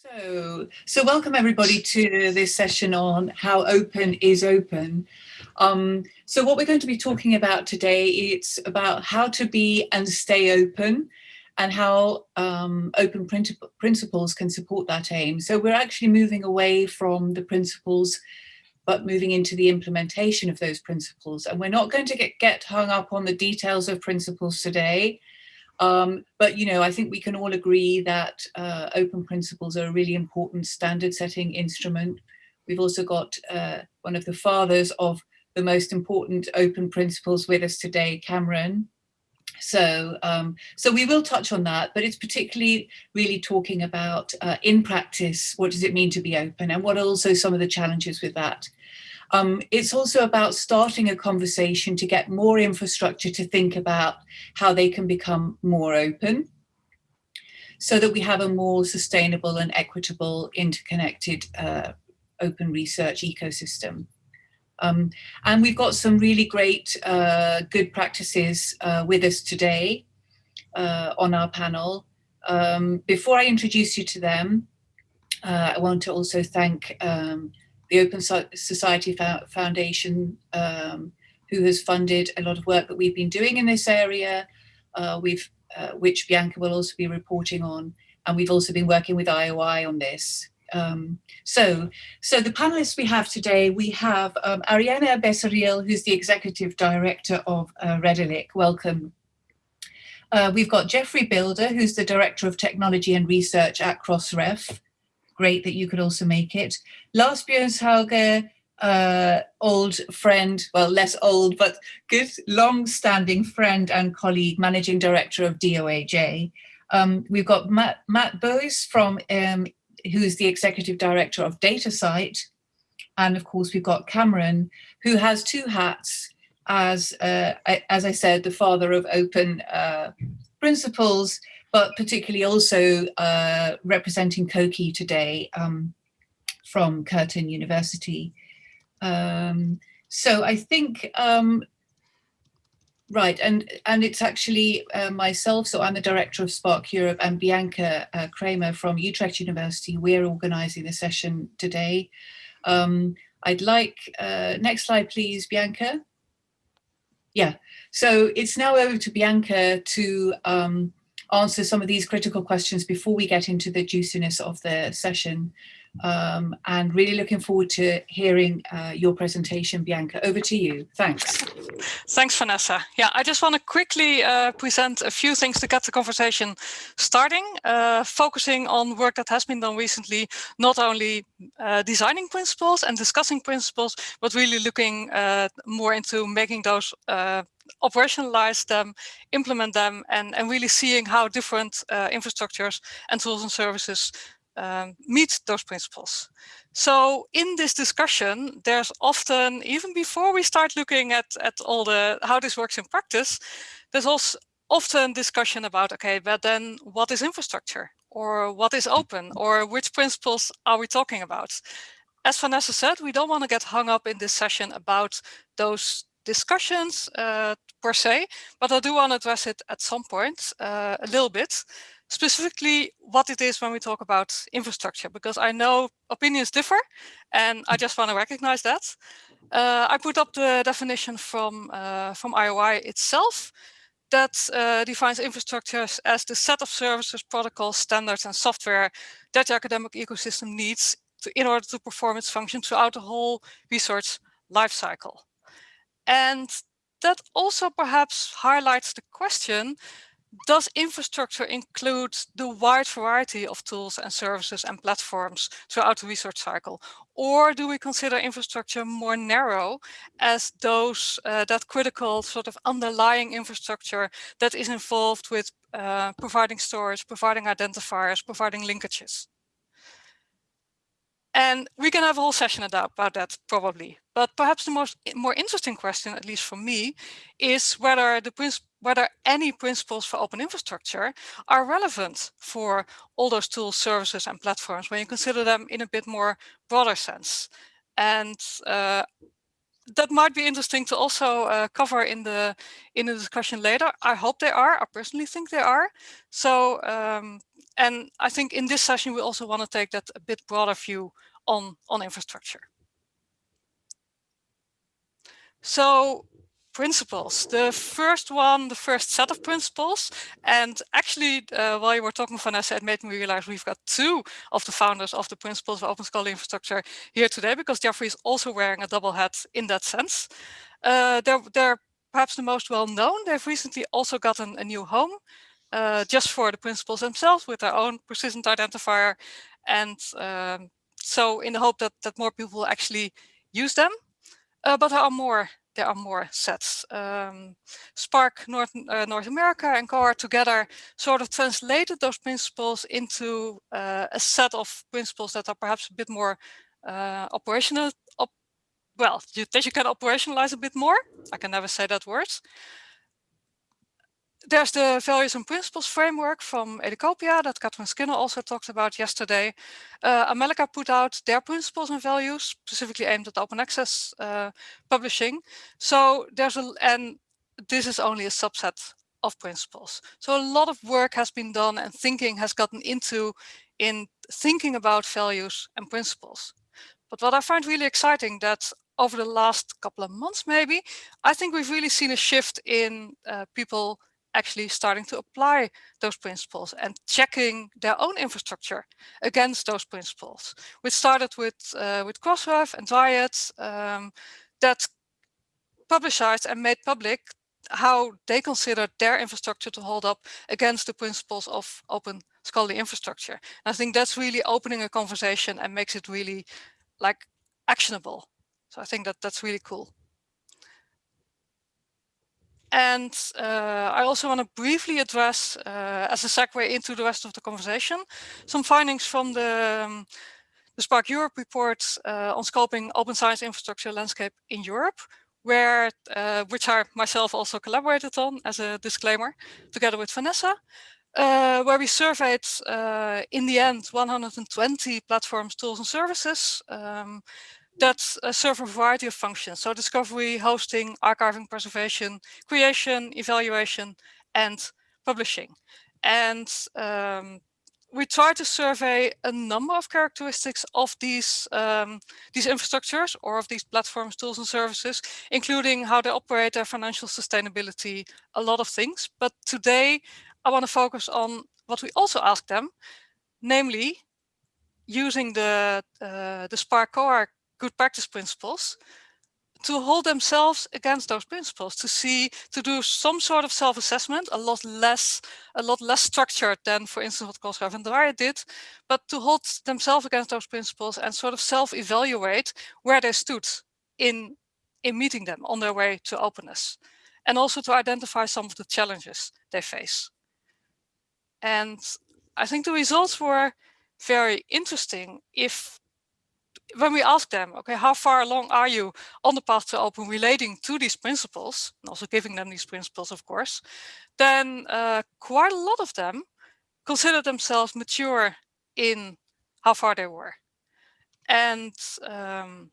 So, so welcome everybody to this session on how open is open. Um, so what we're going to be talking about today, it's about how to be and stay open and how um, open principles can support that aim. So we're actually moving away from the principles, but moving into the implementation of those principles. And we're not going to get, get hung up on the details of principles today. Um, but, you know, I think we can all agree that uh, open principles are a really important standard setting instrument. We've also got uh, one of the fathers of the most important open principles with us today, Cameron. So, um, so we will touch on that, but it's particularly really talking about uh, in practice, what does it mean to be open and what are also some of the challenges with that. Um, it's also about starting a conversation to get more infrastructure to think about how they can become more open so that we have a more sustainable and equitable interconnected uh, open research ecosystem. Um, and we've got some really great uh, good practices uh, with us today uh, on our panel. Um, before I introduce you to them, uh, I want to also thank um, the Open Society Foundation, um, who has funded a lot of work that we've been doing in this area, uh, we've, uh, which Bianca will also be reporting on. And we've also been working with IOI on this. Um, so, so the panelists we have today, we have um, Ariana Becerril, who's the Executive Director of uh, Redalyc. Welcome. Uh, we've got Geoffrey Bilder, who's the Director of Technology and Research at Crossref great that you could also make it. Lars Bjørnshauge, uh, old friend, well, less old, but good, long-standing friend and colleague, managing director of DOAJ. Um, we've got Matt, Matt from, um, who's the executive director of DataCite. And of course, we've got Cameron, who has two hats as, uh, as I said, the father of open uh, principles, but particularly also uh, representing COKI today um, from Curtin University. Um, so I think, um, right, and, and it's actually uh, myself, so I'm the director of SPARC Europe and Bianca uh, Kramer from Utrecht University. We're organizing the session today. Um, I'd like, uh, next slide please, Bianca. Yeah, so it's now over to Bianca to um, answer some of these critical questions before we get into the juiciness of the session. Um, and really looking forward to hearing uh, your presentation, Bianca. Over to you. Thanks. Thanks, Vanessa. Yeah, I just want to quickly uh, present a few things to get the conversation starting, uh, focusing on work that has been done recently, not only uh, designing principles and discussing principles, but really looking uh, more into making those uh, operationalize them, implement them, and, and really seeing how different uh, infrastructures and tools and services um, meet those principles. So in this discussion, there's often, even before we start looking at, at all the how this works in practice, there's also often discussion about, okay, but then what is infrastructure? Or what is open? Or which principles are we talking about? As Vanessa said, we don't want to get hung up in this session about those discussions uh, per se, but I do want to address it at some point uh, a little bit, specifically what it is when we talk about infrastructure, because I know opinions differ and I just want to recognize that. Uh, I put up the definition from, uh, from IOI itself that uh, defines infrastructures as the set of services, protocols, standards, and software that the academic ecosystem needs to, in order to perform its function throughout the whole research lifecycle. And that also perhaps highlights the question, does infrastructure include the wide variety of tools and services and platforms throughout the research cycle? Or do we consider infrastructure more narrow as those uh, that critical sort of underlying infrastructure that is involved with uh, providing storage, providing identifiers, providing linkages? And we can have a whole session about that probably. But perhaps the most more interesting question, at least for me, is whether the whether any principles for open infrastructure are relevant for all those tools, services, and platforms when you consider them in a bit more broader sense. And uh, that might be interesting to also uh, cover in the in the discussion later. I hope they are. I personally think they are. So, um, and I think in this session we also want to take that a bit broader view on on infrastructure. So principles. The first one, the first set of principles, and actually uh, while you were talking, Vanessa, it made me realize we've got two of the founders of the principles of open scholarly infrastructure here today, because Geoffrey is also wearing a double hat in that sense. Uh, they're, they're perhaps the most well known. They've recently also gotten a new home uh, just for the principles themselves with their own persistent identifier. And um, so in the hope that, that more people will actually use them. Uh, but there are more there are more sets. Um, SPARC North, uh, North America and COAR together sort of translated those principles into uh, a set of principles that are perhaps a bit more uh, operational, op well, you, that you can operationalize a bit more. I can never say that word there's the values and principles framework from Educopia that Katherine Skinner also talked about yesterday. Uh, Amelica put out their principles and values specifically aimed at open access uh, publishing. So there's a, and this is only a subset of principles. So a lot of work has been done and thinking has gotten into in thinking about values and principles. But what I find really exciting that over the last couple of months, maybe, I think we've really seen a shift in uh, people actually starting to apply those principles and checking their own infrastructure against those principles. We started with uh, with Crossref and Dryad um, that publicized and made public how they consider their infrastructure to hold up against the principles of open scholarly infrastructure. And I think that's really opening a conversation and makes it really like actionable. So I think that that's really cool. And uh, I also want to briefly address, uh, as a segue into the rest of the conversation, some findings from the, um, the SPARC Europe report uh, on scoping open science infrastructure landscape in Europe, where uh, which I myself also collaborated on as a disclaimer, together with Vanessa, uh, where we surveyed, uh, in the end, 120 platforms, tools and services, um, that uh, serve a variety of functions. So discovery, hosting, archiving, preservation, creation, evaluation, and publishing. And um, we try to survey a number of characteristics of these um, these infrastructures or of these platforms, tools and services, including how they operate, their financial sustainability, a lot of things. But today I want to focus on what we also ask them, namely using the uh, the SPARC COAR good practice principles to hold themselves against those principles to see to do some sort of self-assessment a lot less a lot less structured than for instance what Crossref and Dryad did but to hold themselves against those principles and sort of self-evaluate where they stood in in meeting them on their way to openness and also to identify some of the challenges they face. And I think the results were very interesting if when we ask them, okay, how far along are you on the path to open relating to these principles, and also giving them these principles, of course, then uh, quite a lot of them consider themselves mature in how far they were. And um,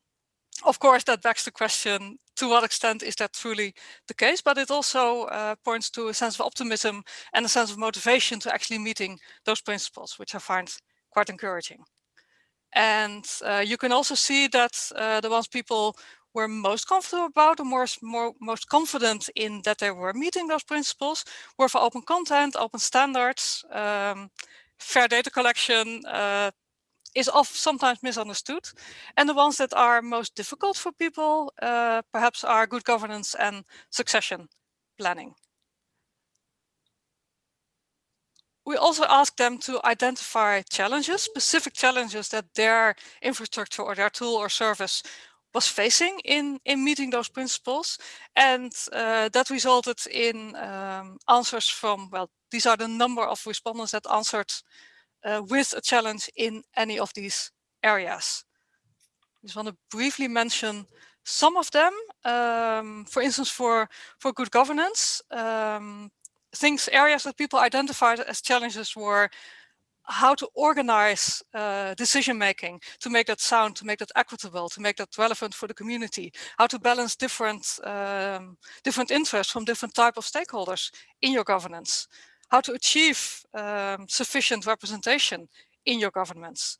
of course, that begs the question, to what extent is that truly the case? But it also uh, points to a sense of optimism and a sense of motivation to actually meeting those principles, which I find quite encouraging. And uh, you can also see that uh, the ones people were most comfortable about, or more, more, most confident in that they were meeting those principles, were for open content, open standards, um, fair data collection uh, is often sometimes misunderstood. And the ones that are most difficult for people, uh, perhaps are good governance and succession planning. We also asked them to identify challenges, specific challenges that their infrastructure or their tool or service was facing in, in meeting those principles. And uh, that resulted in um, answers from, well, these are the number of respondents that answered uh, with a challenge in any of these areas. I just want to briefly mention some of them. Um, for instance, for, for good governance, um, things, areas that people identified as challenges were how to organize uh, decision making to make that sound, to make that equitable, to make that relevant for the community, how to balance different um, different interests from different type of stakeholders in your governance, how to achieve um, sufficient representation in your governments.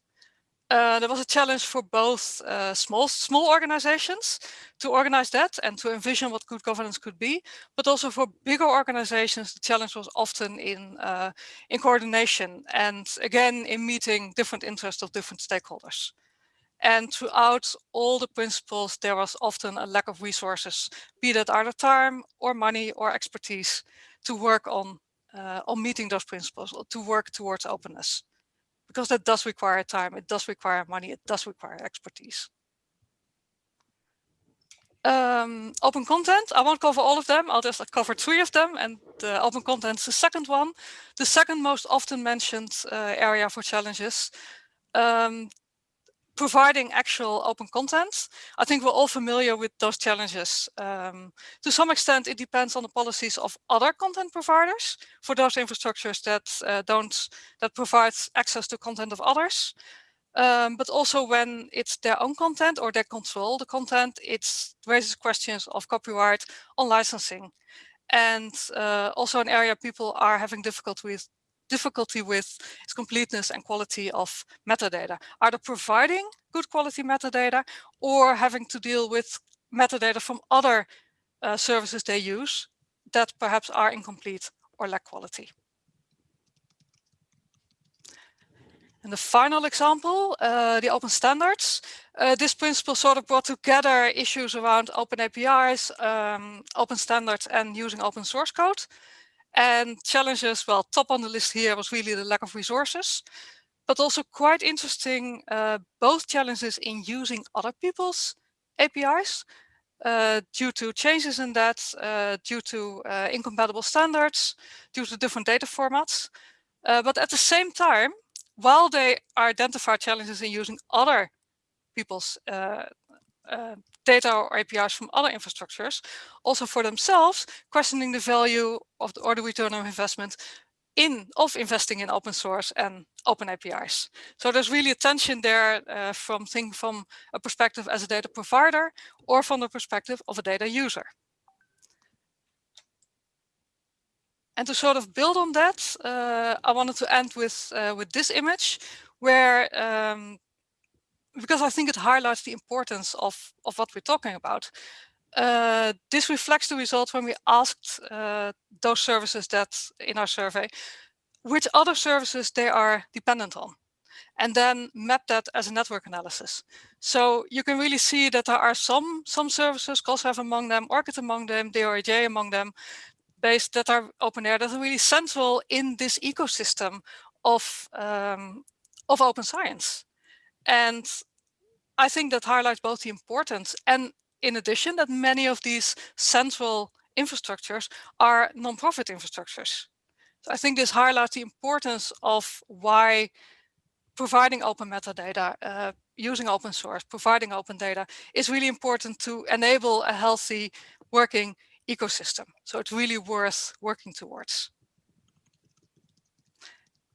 There was a challenge for both uh, small small organizations to organize that and to envision what good governance could be, but also for bigger organizations, the challenge was often in uh, in coordination and again in meeting different interests of different stakeholders. And throughout all the principles, there was often a lack of resources, be that either time or money or expertise to work on on meeting those principles, or to work towards openness because that does require time, it does require money, it does require expertise. Um, open content, I won't cover all of them, I'll just cover three of them and the open content is the second one. The second most often mentioned uh, area for challenges. Um, providing actual open content. I think we're all familiar with those challenges. Um, to some extent, it depends on the policies of other content providers for those infrastructures that uh, don't that provide access to content of others. Um, but also when it's their own content or they control the content, it raises questions of copyright on licensing. And uh, also an area people are having difficulty with, difficulty with is completeness and quality of metadata. Either providing good quality metadata or having to deal with metadata from other uh, services they use that perhaps are incomplete or lack quality. And the final example, uh, the open standards. Uh, this principle sort of brought together issues around open APIs, um, open standards and using open source code. And challenges, well, top on the list here was really the lack of resources, but also quite interesting, uh, both challenges in using other people's APIs uh, due to changes in that, uh, due to uh, incompatible standards, due to different data formats. Uh, but at the same time, while they identify challenges in using other people's uh, data or APIs from other infrastructures, also for themselves, questioning the value of the, or the return of investment in of investing in open source and open APIs. So there's really a tension there uh, from think from a perspective as a data provider or from the perspective of a data user. And to sort of build on that, uh, I wanted to end with uh, with this image, where um, because I think it highlights the importance of, of what we're talking about. Uh, this reflects the results when we asked uh, those services that in our survey, which other services they are dependent on, and then map that as a network analysis. So you can really see that there are some, some services, Crossref among them, ORCID among them, DOAJ among them, based that are OpenAIRE that are really central in this ecosystem of, um, of open science. And I think that highlights both the importance and in addition that many of these central infrastructures are non-profit infrastructures. So I think this highlights the importance of why providing open metadata, uh, using open source, providing open data is really important to enable a healthy working ecosystem. So it's really worth working towards.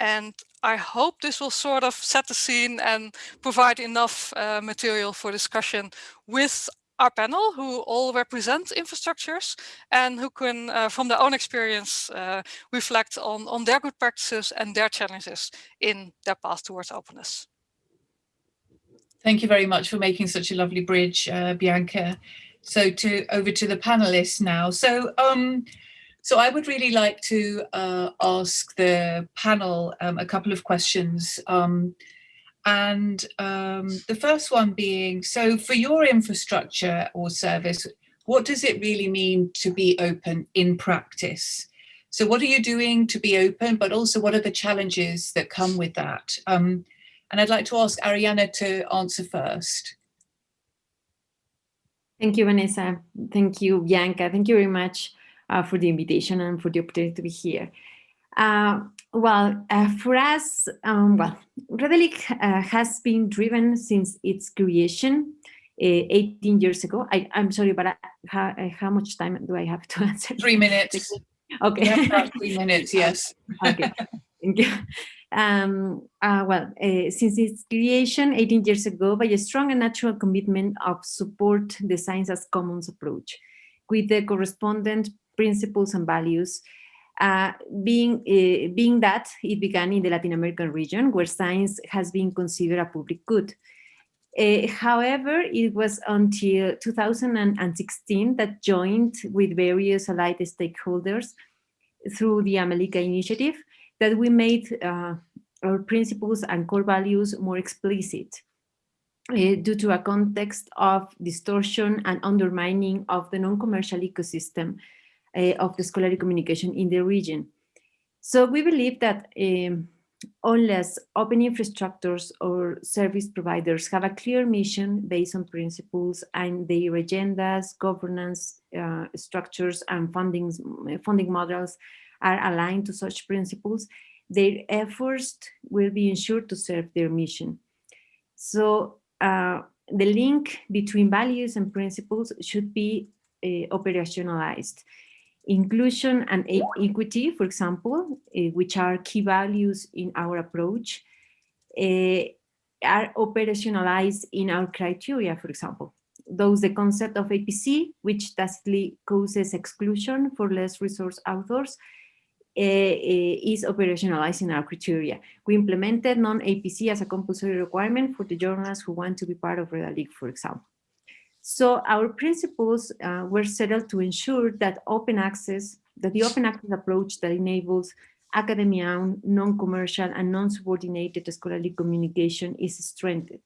And I hope this will sort of set the scene and provide enough uh, material for discussion with our panel who all represent infrastructures and who can, uh, from their own experience, uh, reflect on, on their good practices and their challenges in their path towards openness. Thank you very much for making such a lovely bridge, uh, Bianca. So to over to the panelists now. So um, so I would really like to uh, ask the panel um, a couple of questions. Um, and um, the first one being, so for your infrastructure or service, what does it really mean to be open in practice? So what are you doing to be open, but also what are the challenges that come with that? Um, and I'd like to ask Ariana to answer first. Thank you, Vanessa. Thank you, Bianca. Thank you very much uh, for the invitation and for the opportunity to be here. Uh, well, uh, for us, um, well, Redalyc uh, has been driven since its creation uh, 18 years ago. I, am sorry, but how, uh, how, much time do I have to answer? Three minutes. Okay. three minutes, yes. okay, thank you. Um, uh, well, uh, since its creation 18 years ago by a strong and natural commitment of support the science as commons approach with the correspondent principles and values uh, being, uh, being that it began in the Latin American region where science has been considered a public good. Uh, however, it was until 2016 that joined with various allied stakeholders through the Amelica initiative that we made uh, our principles and core values more explicit uh, due to a context of distortion and undermining of the non-commercial ecosystem of the scholarly communication in the region. So we believe that um, unless open infrastructures or service providers have a clear mission based on principles and their agendas, governance uh, structures and funding, funding models are aligned to such principles, their efforts will be ensured to serve their mission. So uh, the link between values and principles should be uh, operationalized. Inclusion and equity, for example, uh, which are key values in our approach, uh, are operationalized in our criteria, for example. Those the concept of APC, which tacitly causes exclusion for less resource authors, uh, is in our criteria. We implemented non-APC as a compulsory requirement for the journalists who want to be part of Redalyc, for example. So our principles uh, were settled to ensure that open access, that the open access approach that enables academia, non-commercial and non-subordinated scholarly communication is strengthened.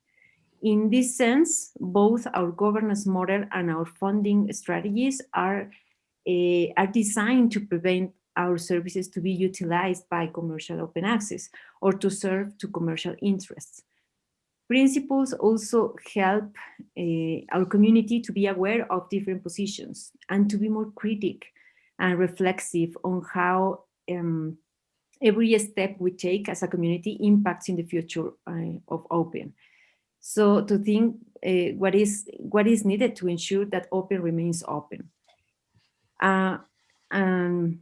In this sense, both our governance model and our funding strategies are, uh, are designed to prevent our services to be utilized by commercial open access or to serve to commercial interests. Principles also help uh, our community to be aware of different positions and to be more critic and reflexive on how um, every step we take as a community impacts in the future uh, of open. So to think uh, what is what is needed to ensure that open remains open. Uh, um,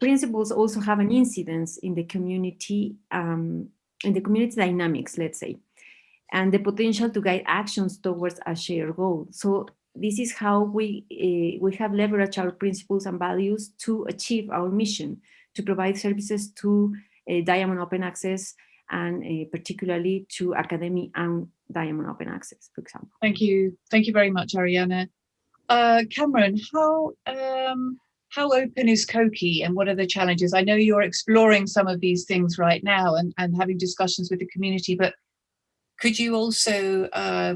principles also have an incidence in the community, um, in the community dynamics, let's say, and the potential to guide actions towards a shared goal. So this is how we, uh, we have leveraged our principles and values to achieve our mission, to provide services to uh, Diamond Open Access and uh, particularly to academic and Diamond Open Access, for example. Thank you. Thank you very much, Ariana. Uh, Cameron, how um, how open is COKI and what are the challenges? I know you're exploring some of these things right now and, and having discussions with the community, but could you also, uh,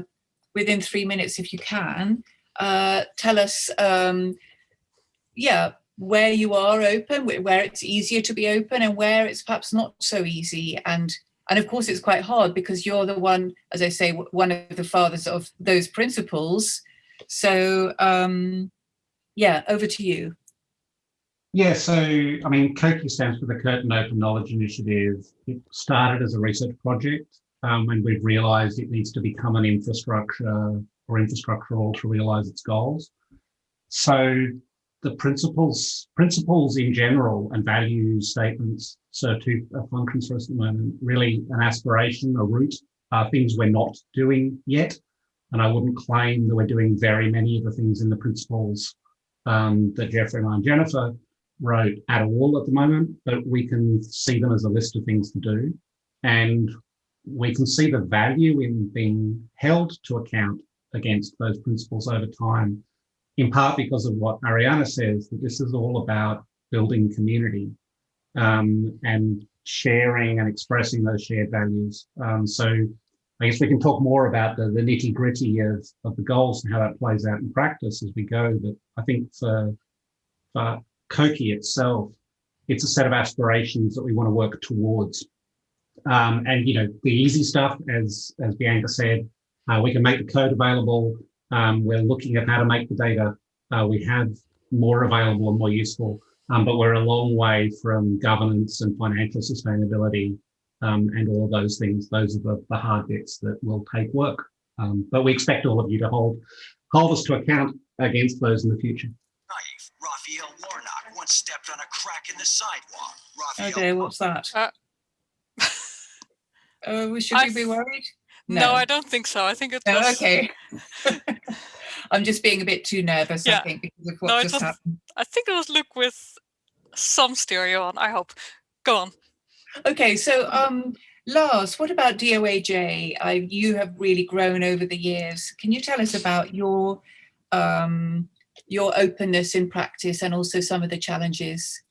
within three minutes, if you can, uh, tell us, um, yeah, where you are open, where it's easier to be open and where it's perhaps not so easy. And, and of course, it's quite hard because you're the one, as I say, one of the fathers of those principles. So um, yeah, over to you. Yeah, so I mean, COKI stands for the Curtin Open Knowledge Initiative. It started as a research project um, and we've realised it needs to become an infrastructure or infrastructural to realise its goals. So the principles, principles in general and value statements serve two functions for us at the moment. Really an aspiration, a route, things we're not doing yet. And I wouldn't claim that we're doing very many of the things in the principles um, that Geoffrey and I and Jennifer wrote at all at the moment, but we can see them as a list of things to do. And we can see the value in being held to account against those principles over time, in part because of what Ariana says, that this is all about building community um, and sharing and expressing those shared values. Um, so I guess we can talk more about the, the nitty gritty of, of the goals and how that plays out in practice as we go. But I think for, for COKI itself, it's a set of aspirations that we want to work towards. Um, and, you know, the easy stuff, as, as Bianca said, uh, we can make the code available. Um, we're looking at how to make the data uh, we have more available and more useful. Um, but we're a long way from governance and financial sustainability um, and all of those things. Those are the, the hard bits that will take work. Um, but we expect all of you to hold, hold us to account against those in the future. Raphael Warnock once stepped on a crack in the sidewalk. Raphael okay, what's that? Uh, Uh, should I we be worried? No. I don't think so. I think it No, was. okay. I'm just being a bit too nervous, I think, because of what No, just was- happened. I think it was Luke with some stereo on. I hope. Go on. Okay, so um, Lars, what about DOAJ? I, you have really grown over the years. Can you tell us about your um, your openness in practice and also some of the challenges?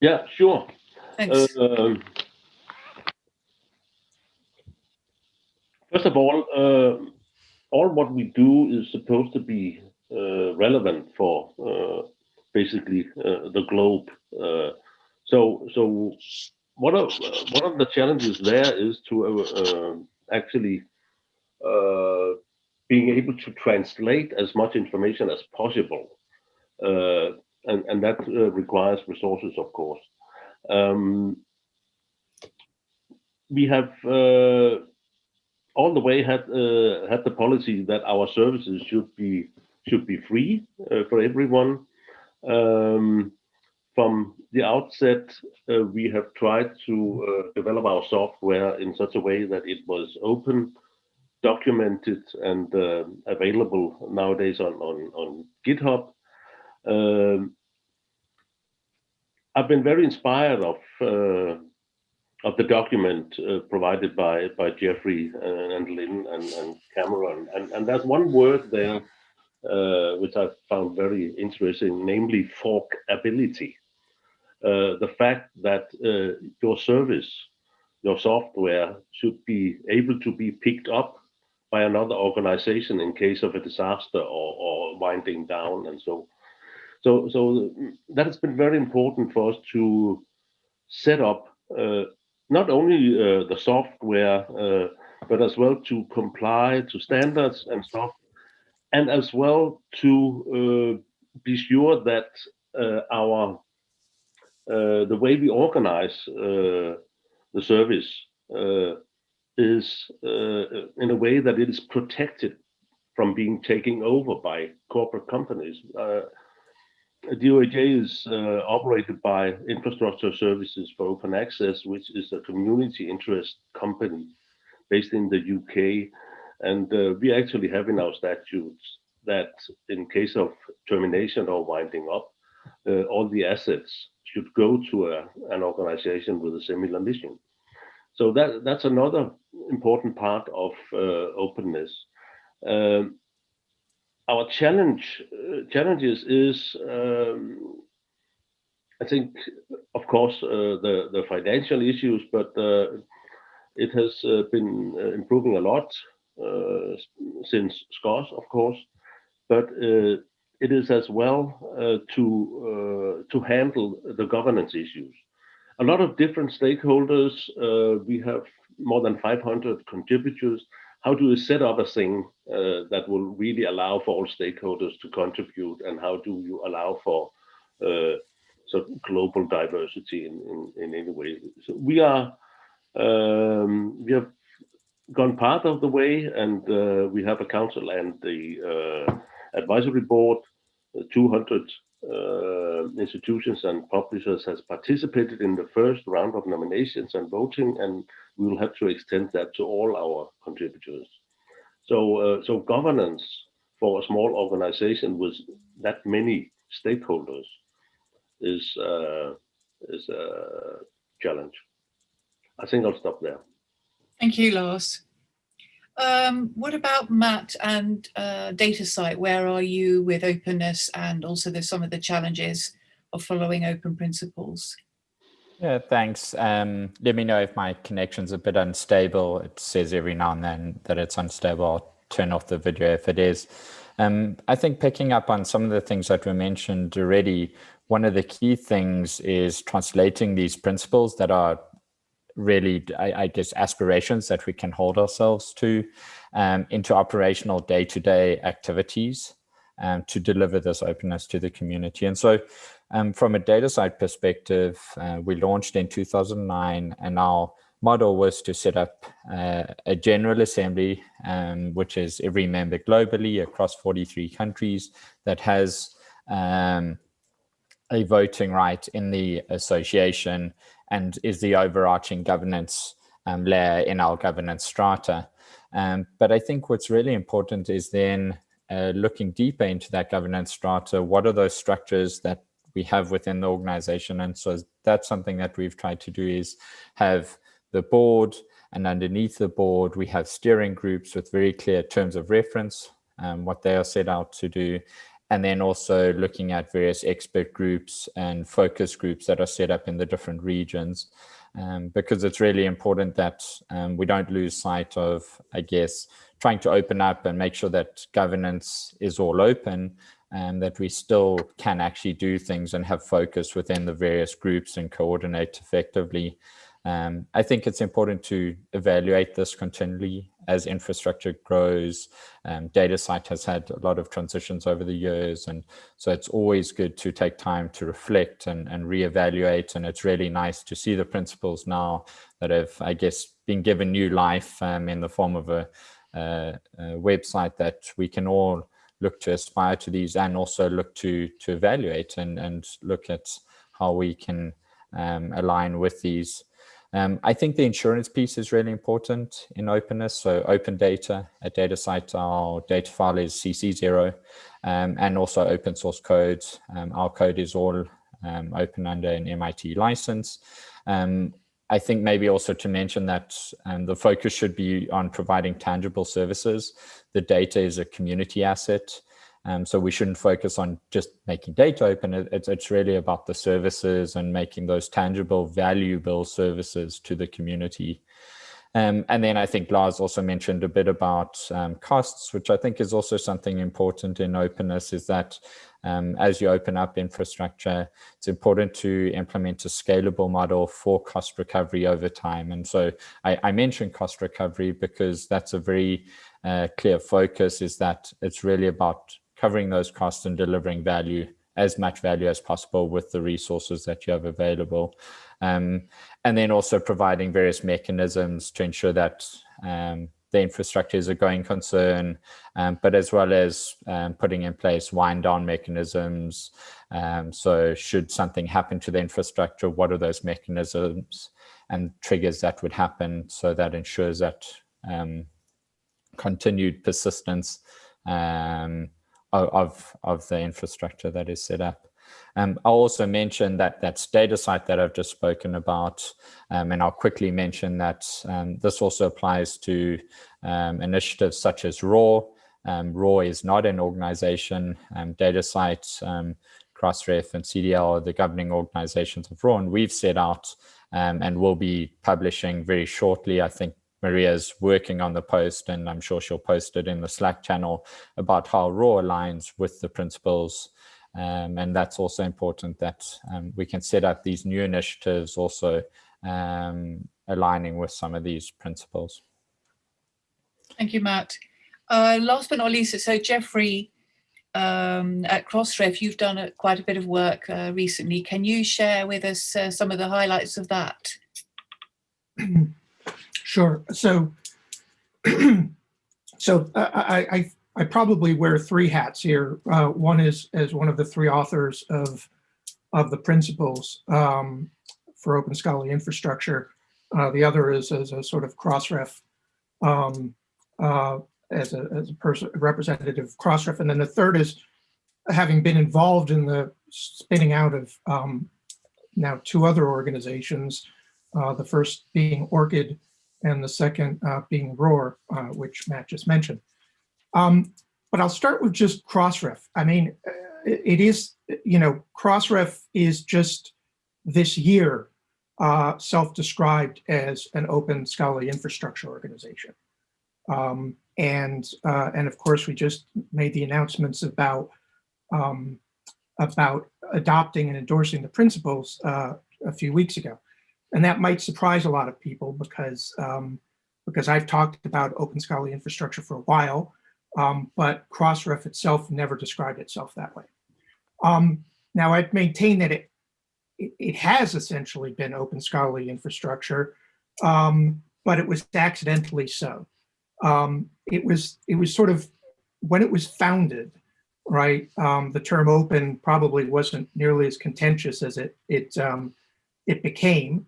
Yeah, sure. Thanks. Um, First of all, uh, all what we do is supposed to be uh, relevant for uh, basically uh, the globe. Uh, so, so one of one of the challenges there is to uh, uh, actually being able to translate as much information as possible, and and that requires resources, of course. Um, we have all the way had uh, had the policy that our services should be should be free uh, for everyone. Um, from the outset, uh, we have tried to uh, develop our software in such a way that it was open, documented, and uh, available nowadays on on, on GitHub. Um, I've been very inspired of uh, of the document uh, provided by by Geoffrey and, Lin and, and Cameron, and and there's one word there uh, which I found very interesting, namely forkability. Uh, the fact that uh, your service, your software, should be able to be picked up by another organization in case of a disaster or, or winding down, and so so, so that has been very important for us to set up uh, not only uh, the software, uh, but as well to comply to standards and stuff, and as well to uh, be sure that uh, our uh, the way we organize the service is in a way that it is protected from being taken over by corporate companies. DOAJ is uh, operated by Infrastructure Services for Open Access, which is a community interest company based in the UK. And uh, we actually have in our statutes that in case of termination or winding up, uh, all the assets should go to a, an organization with a similar mission. So that, that's another important part of uh, openness. Um, our challenge uh, challenges is um, I think of course uh, the the financial issues but uh, it has uh, been uh, improving a lot uh, since SCOSS of course. But it is as well to to handle the governance issues. A lot of different stakeholders we have more than 500 contributors how do you set up a thing uh, that will really allow for all stakeholders to contribute and how do you allow for uh, sort of global diversity in, in, in any way? So we are um, we have gone part of the way and uh, we have a council and the uh, advisory board 200 uh, institutions and publishers has participated in the first round of nominations and voting and we will have to extend that to all our contributors. So, uh, so governance for a small organization with that many stakeholders is uh, is a challenge. I think I'll stop there. Thank you, Lars. Um, what about Matt and uh, DataCite? Where are you with openness and also there's some of the challenges of following open principles? Yeah, thanks. Um, let me know if my connection's a bit unstable. It says every now and then that it's unstable. I'll turn off the video if it is. Um, I think picking up on some of the things that were mentioned already, one of the key things is translating these principles that are really, I, I guess, aspirations that we can hold ourselves to um, into operational day-to-day -day activities um, to deliver this openness to the community. And so um, from a DataCite perspective, uh, we launched in 2009 and our model was to set up uh, a general assembly, um, which is every member globally across 43 countries that has um, a voting right in the association and is the overarching governance um, layer in our governance strata. Um, but I think what's really important is then uh, looking deeper into that governance strata, what are those structures that we have within the organization? And so that's something that we've tried to do is have the board and underneath the board, we have steering groups with very clear terms of reference, um, what they are set out to do. And then also looking at various expert groups and focus groups that are set up in the different regions um, because it's really important that um, we don't lose sight of, I guess, trying to open up and make sure that governance is all open and that we still can actually do things and have focus within the various groups and coordinate effectively. Um, I think it's important to evaluate this continually as infrastructure grows. Um, DataCite has had a lot of transitions over the years, and so it's always good to take time to reflect and, and reevaluate. And it's really nice to see the principles now that have, I guess, been given new life um, in the form of a, a, website that we can all look to aspire to these and also look to to evaluate and and look at how we can um, align with these um, I think the insurance piece is really important in openness. So open data at DataCite, our data file is CC0 um, and also open source code. Um, our code is all um, open under an MIT license. Um, I think maybe also to mention that um, the focus should be on providing tangible services. The data is a community asset. Um, so we shouldn't focus on just making data open. It's, it's really about the services and making those tangible, valuable services to the community. Um, and then I think Lars also mentioned a bit about um, costs, which I think is also something important in openness is that um, as you open up infrastructure, it's important to implement a scalable model for cost recovery over time. And so I, I mentioned cost recovery because that's a very uh, clear focus is that it's really about covering those costs and delivering value as much value as possible with the resources that you have available. Um, and then also providing various mechanisms to ensure that um, the infrastructure is a going concern, um, but as well as um, putting in place wind down mechanisms. Um, so should something happen to the infrastructure, what are those mechanisms and triggers that would happen so that ensures that um, continued persistence of, of the infrastructure that is set up. Um, I'll also mention that that's DataCite that I've just spoken about, um, and I'll quickly mention that um, this also applies to um, initiatives such as ROR. Um, ROR is not an organization. Um, DataCite, um, Crossref, and CDL are the governing organizations of ROR, and we've set out and will be publishing very shortly, I think Maria's working on the post and I'm sure she'll post it in the Slack channel about how ROR aligns with the principles. Um, and that's also important that um, we can set up these new initiatives also um, aligning with some of these principles. Thank you, Matt. Uh, last but not least, so Geoffrey um, at Crossref, you've done a, quite a bit of work uh, recently. Can you share with us uh, some of the highlights of that? Sure. So, so uh, I, I, I probably wear three hats here. Uh, one is as one of the three authors of of the principles um, for open scholarly infrastructure. Uh, the other is as a sort of crossref, um, uh, as a as a person representative of crossref, and then the third is having been involved in the spinning out of um, now two other organizations. Uh, the first being ORCID, and the second uh, being ROR, uh, which Matt just mentioned. Um, but I'll start with just Crossref. I mean, uh, it is, you know, Crossref is just this year uh, self-described as an open scholarly infrastructure organization. Um, and, uh, and of course, we just made the announcements about, um, about adopting and endorsing the principles uh, a few weeks ago. And that might surprise a lot of people because, um, because I've talked about open scholarly infrastructure for a while, um, but Crossref itself never described itself that way. Um, now I'd maintain that it, it, it, has essentially been open scholarly infrastructure, um, but it was accidentally so. Um, it was it was sort of when it was founded, right? Um, the term open probably wasn't nearly as contentious as it it it became.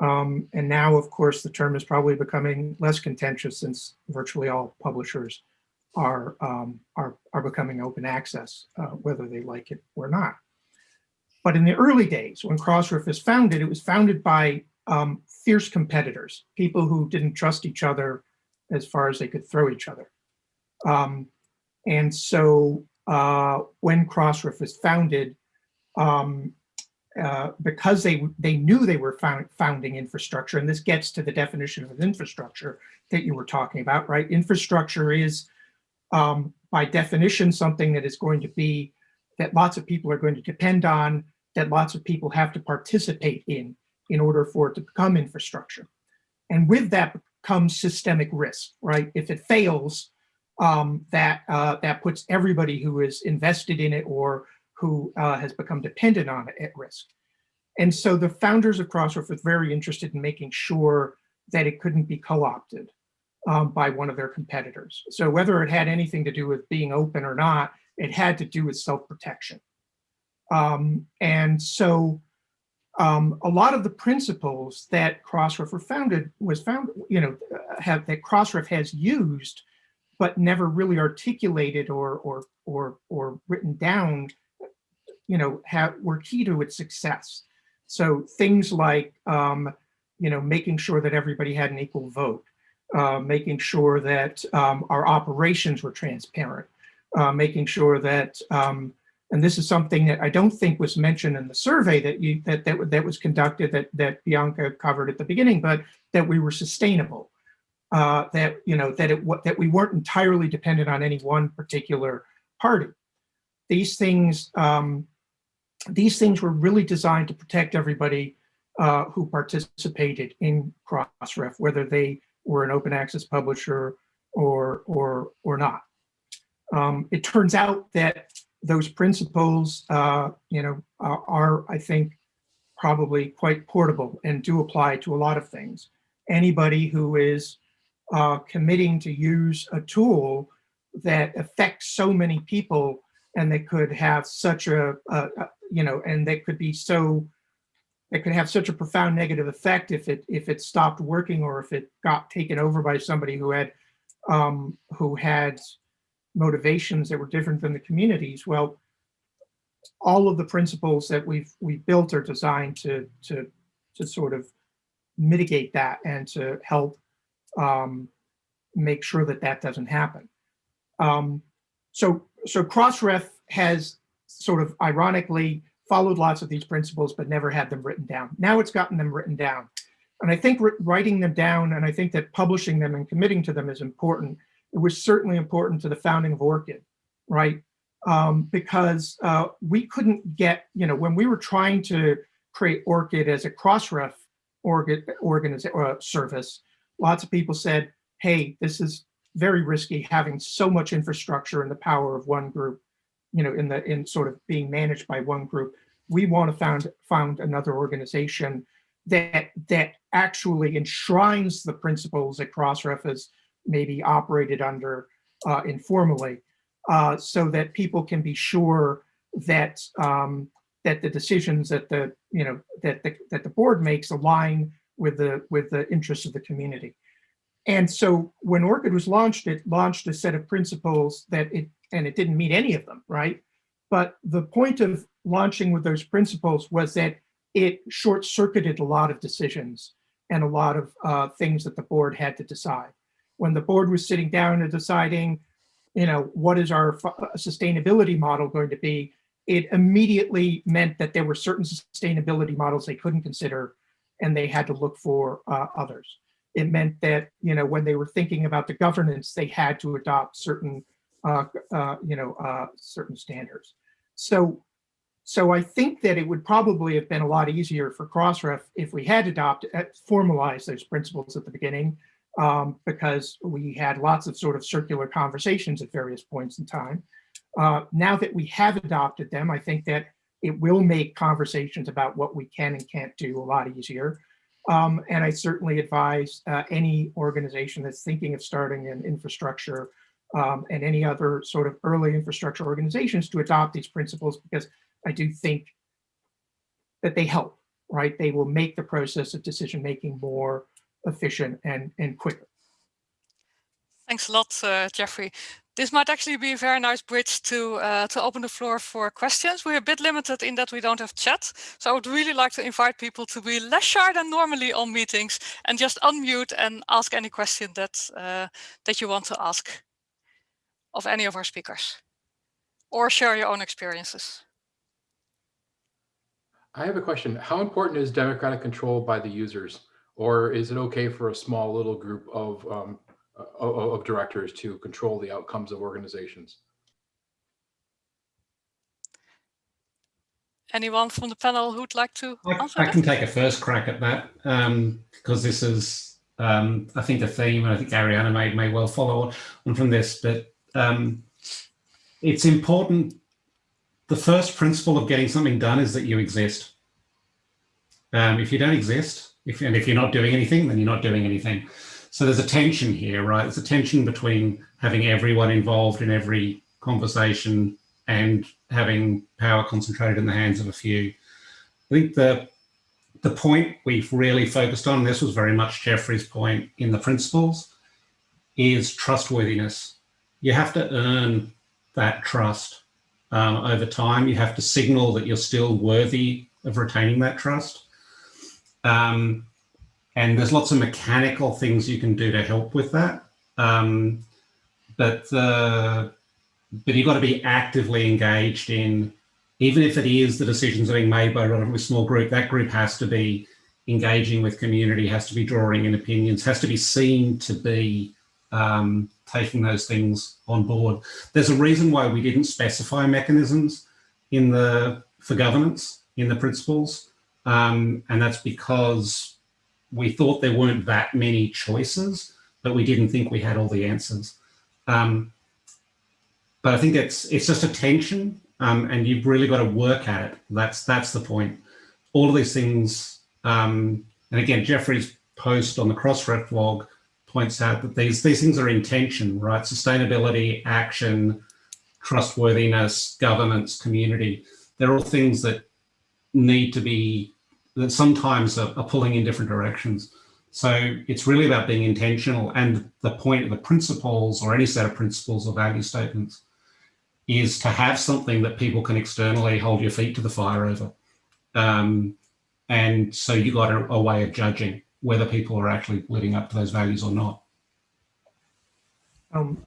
Um, and now, of course, the term is probably becoming less contentious since virtually all publishers are, um, are, are becoming open access, uh, whether they like it or not. But in the early days, when Crossref was founded, it was founded by um, fierce competitors, people who didn't trust each other as far as they could throw each other. Um, and so uh, when Crossref was founded, um, uh, because they they knew they were found, founding infrastructure, and this gets to the definition of infrastructure that you were talking about, right? Infrastructure is, um, by definition, something that is going to be that lots of people are going to depend on, that lots of people have to participate in, in order for it to become infrastructure. And with that comes systemic risk, right? If it fails, um, that uh, that puts everybody who is invested in it or who uh, has become dependent on it at risk. And so the founders of Crossref were very interested in making sure that it couldn't be co-opted um, by one of their competitors. So whether it had anything to do with being open or not, it had to do with self-protection. Um, and so um, a lot of the principles that Crossref were founded was found, you know, have that Crossref has used, but never really articulated or or or or written down you know, have, were key to its success. So things like, um, you know, making sure that everybody had an equal vote, uh, making sure that um, our operations were transparent, uh, making sure that, um, and this is something that I don't think was mentioned in the survey that you that that, that was conducted that that Bianca covered at the beginning, but that we were sustainable, uh, that you know that it that we weren't entirely dependent on any one particular party. These things um, these things were really designed to protect everybody uh, who participated in Crossref, whether they were an open access publisher or, or, or not. Um, it turns out that those principles, uh, you know, are, I think, probably quite portable and do apply to a lot of things. Anybody who is uh, committing to use a tool that affects so many people and that could have such a, a, you know, and that could be so, it could have such a profound negative effect if it if it stopped working or if it got taken over by somebody who had um, who had motivations that were different than the communities. Well, all of the principles that we've we've built are designed to to to sort of mitigate that and to help um, make sure that that doesn't happen. Um, so so Crossref has sort of ironically followed lots of these principles, but never had them written down. Now it's gotten them written down. And I think writing them down, and I think that publishing them and committing to them is important. It was certainly important to the founding of ORCID, right? Um, because uh, we couldn't get, you know, when we were trying to create ORCID as a Crossref organ, uh, service, lots of people said, hey, this is very risky having so much infrastructure and the power of one group you know, in the in sort of being managed by one group. We want to found found another organization that that actually enshrines the principles that Crossref has maybe operated under uh, informally, uh, so that people can be sure that um, that the decisions that the you know that the that the board makes align with the with the interests of the community. And so when ORCID was launched, it launched a set of principles that it and it didn't meet any of them, right? But the point of launching with those principles was that it short circuited a lot of decisions and a lot of uh, things that the board had to decide. When the board was sitting down and deciding, you know, what is our uh, sustainability model going to be, it immediately meant that there were certain sustainability models they couldn't consider and they had to look for uh, others. It meant that, you know, when they were thinking about the governance, they had to adopt certain uh, uh, you know, uh, certain standards. So, so I think that it would probably have been a lot easier for Crossref if we had adopted, uh, formalized those principles at the beginning, um, because we had lots of sort of circular conversations at various points in time. Uh, now that we have adopted them, I think that it will make conversations about what we can and can't do a lot easier. Um, and I certainly advise uh, any organization that's thinking of starting an infrastructure um, and any other sort of early infrastructure organizations to adopt these principles because I do think that they help right, they will make the process of decision making more efficient and, and quicker. Thanks a lot, uh, Geoffrey. This might actually be a very nice bridge to uh, to open the floor for questions. We're a bit limited in that we don't have chat, so I would really like to invite people to be less shy than normally on meetings and just unmute and ask any question that uh, that you want to ask of any of our speakers, or share your own experiences. I have a question. How important is democratic control by the users, or is it okay for a small little group of um, of, of directors to control the outcomes of organizations. Anyone from the panel who'd like to I, I can take a first crack at that um, because this is, um, I think, a theme, and I think Ariana may, may well follow on from this, but um, it's important. The first principle of getting something done is that you exist. Um, if you don't exist, if, and if you're not doing anything, then you're not doing anything. So there's a tension here, right? There's a tension between having everyone involved in every conversation and having power concentrated in the hands of a few. I think the the point we've really focused on, this was very much Geoffrey's point in the principles, is trustworthiness. You have to earn that trust um, over time. You have to signal that you're still worthy of retaining that trust. Um, and there's lots of mechanical things you can do to help with that. Um, but but you've got to be actively engaged in, even if it is the decisions are being made by a relatively small group, that group has to be engaging with community, has to be drawing in opinions, has to be seen to be um, taking those things on board. There's a reason why we didn't specify mechanisms in the for governance in the principles, um, and that's because we thought there weren't that many choices, but we didn't think we had all the answers. Um, but I think it's it's just a tension, um, and you've really got to work at it. That's that's the point. All of these things, um, and again, Geoffrey's post on the Crossref blog points out that these these things are intention, right? Sustainability, action, trustworthiness, governance, community. They're all things that need to be that sometimes are, are pulling in different directions. So it's really about being intentional. And the point of the principles or any set of principles or value statements is to have something that people can externally hold your feet to the fire over. Um, and so you got a, a, way of judging whether people are actually living up to those values or not. Um,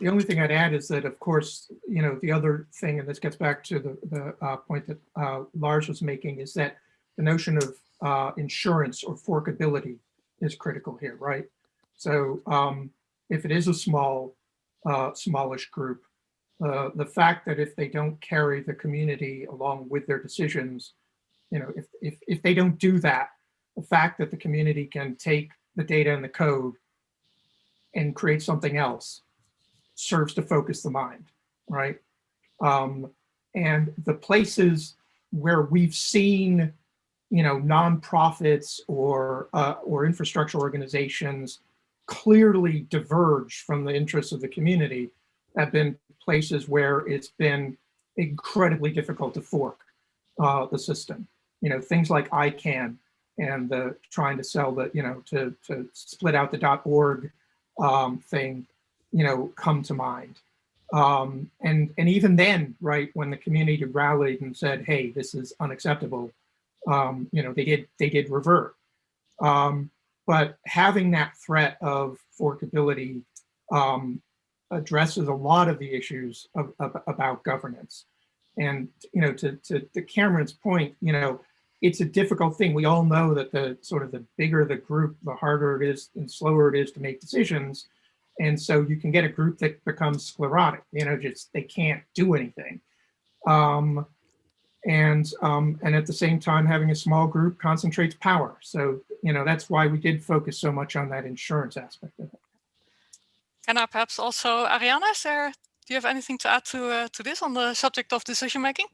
the only thing I'd add is that, of course, you know, the other thing, and this gets back to the, the uh, point that uh, Lars was making, is that the notion of uh, insurance or forkability is critical here, right? So um, if it is a small, uh, smallish group, uh, the fact that if they don't carry the community along with their decisions, you know, if, if, if they don't do that, the fact that the community can take the data and the code and create something else serves to focus the mind, right? Um, and the places where we've seen you know, nonprofits or uh, or infrastructure organizations clearly diverge from the interests of the community have been places where it's been incredibly difficult to fork uh, the system. You know, things like ICANN and the trying to sell the, you know, to, to split out the .org um, thing, you know, come to mind. Um, and, and even then, right, when the community rallied and said, hey, this is unacceptable, um, you know, they did they did revert. Um, but having that threat of forkability um, addresses a lot of the issues of, of, about governance. And you know, to, to to Cameron's point, you know, it's a difficult thing. We all know that the sort of the bigger the group, the harder it is and slower it is to make decisions. And so you can get a group that becomes sclerotic, you know, just they can't do anything. Um, and um, and at the same time having a small group concentrates power. So you know that's why we did focus so much on that insurance aspect of it. Can I perhaps also Ariana, is there, do you have anything to add to uh, to this on the subject of decision making?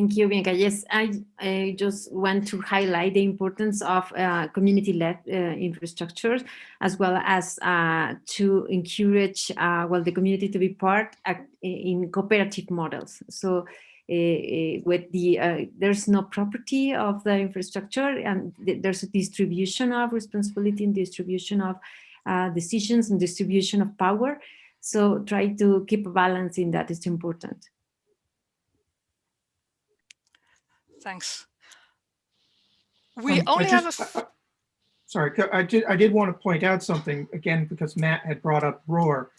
Thank you, Bianca. Yes, I, I just want to highlight the importance of uh, community-led uh, infrastructures, as well as uh, to encourage uh, well the community to be part in cooperative models. So uh, with the uh, there's no property of the infrastructure and th there's a distribution of responsibility and distribution of uh, decisions and distribution of power. So try to keep a balance in that is important. Thanks. We Um, only have a. uh, uh, Sorry, I did, I did want to point out something again, because Matt had brought up ROR.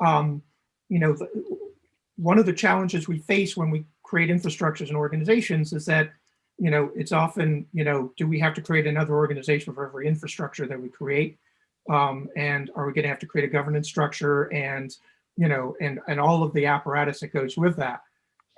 Um, You know, the- one of the challenges we face when we create infrastructures and organizations is that, you know, it's often, you know, do we have to create another organization for every infrastructure that we create? Um, And are we going to have to create a governance structure and, you know, and, and all of the apparatus that goes with that?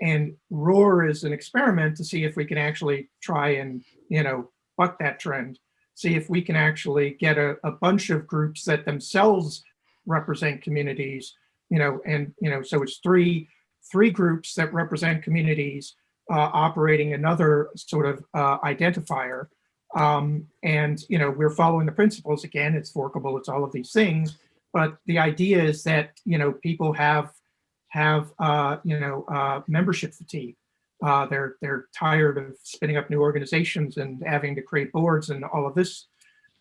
And ROR is an experiment to see if we can actually try and, you know, buck that trend see if we can actually get a, a bunch of groups that themselves represent communities, you know, and, you know, so it's three, three groups that represent communities uh, operating another sort of uh, identifier. Um, and, you know, we're following the principles again, it's forkable, it's all of these things. But the idea is that, you know, people have, have, uh, you know, uh, membership fatigue. Uh, they're they're tired of spinning up new organizations and having to create boards and all of this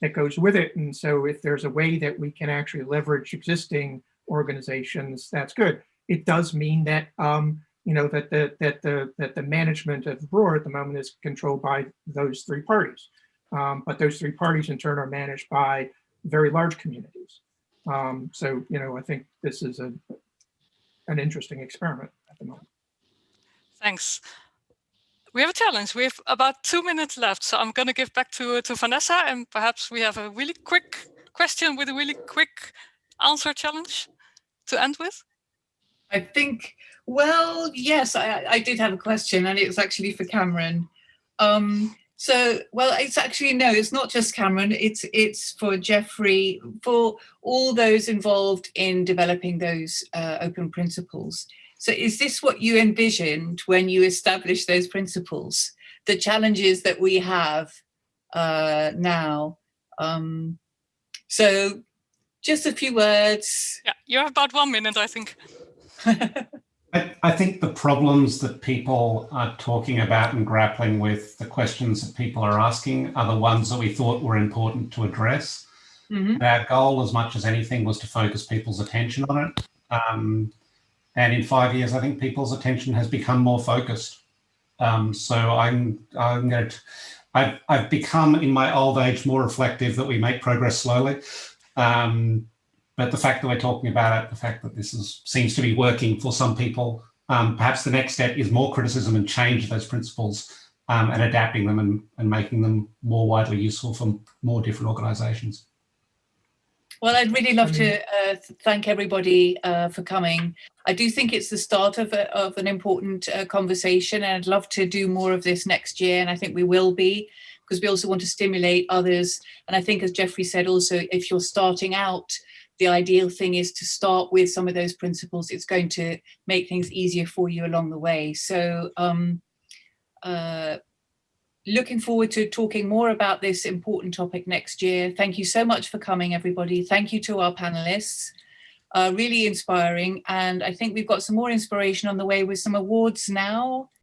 that goes with it. And so if there's a way that we can actually leverage existing organizations, that's good. It does mean that um, you know that the that the that the management of ROR at the moment is controlled by those three parties. Um, but those three parties in turn are managed by very large communities. Um, so you know I think this is a an interesting experiment at the moment. Thanks. We have a challenge. We have about two minutes left, so I'm going to give back to to Vanessa, and perhaps we have a really quick question with a really quick answer challenge to end with. I think, well, yes, I, I did have a question and it's actually for Cameron. Um, so, well, it's actually, no, it's not just Cameron, it's, it's for Geoffrey, for all those involved in developing those uh, open principles. So is this what you envisioned when you established those principles? The challenges that we have uh, now? Um, so just a few words. Yeah, you have about one minute, I think. I, I think the problems that people are talking about and grappling with, the questions that people are asking are the ones that we thought were important to address. Mhm. Our goal, as much as anything, was to focus people's attention on it. Um, and in five years, I think people's attention has become more focused. Um, so I'm, I'm going to, I've, I've become in my old age more reflective that we make progress slowly. Um, but the fact that we're talking about it, the fact that this is, seems to be working for some people, um, perhaps the next step is more criticism and change of those principles um, and adapting them and, and making them more widely useful for more different organizations. Well, I'd really love to uh, thank everybody uh, for coming. I do think it's the start of, a, of an important uh, conversation and I'd love to do more of this next year and I think we will be because we also want to stimulate others. And I think as Geoffrey said also, if you're starting out, the ideal thing is to start with some of those principles. It's going to make things easier for you along the way. So um, uh, looking forward to talking more about this important topic next year. Thank you so much for coming, everybody. Thank you to our panelists. Uh, really inspiring. And I think we've got some more inspiration on the way with some awards now.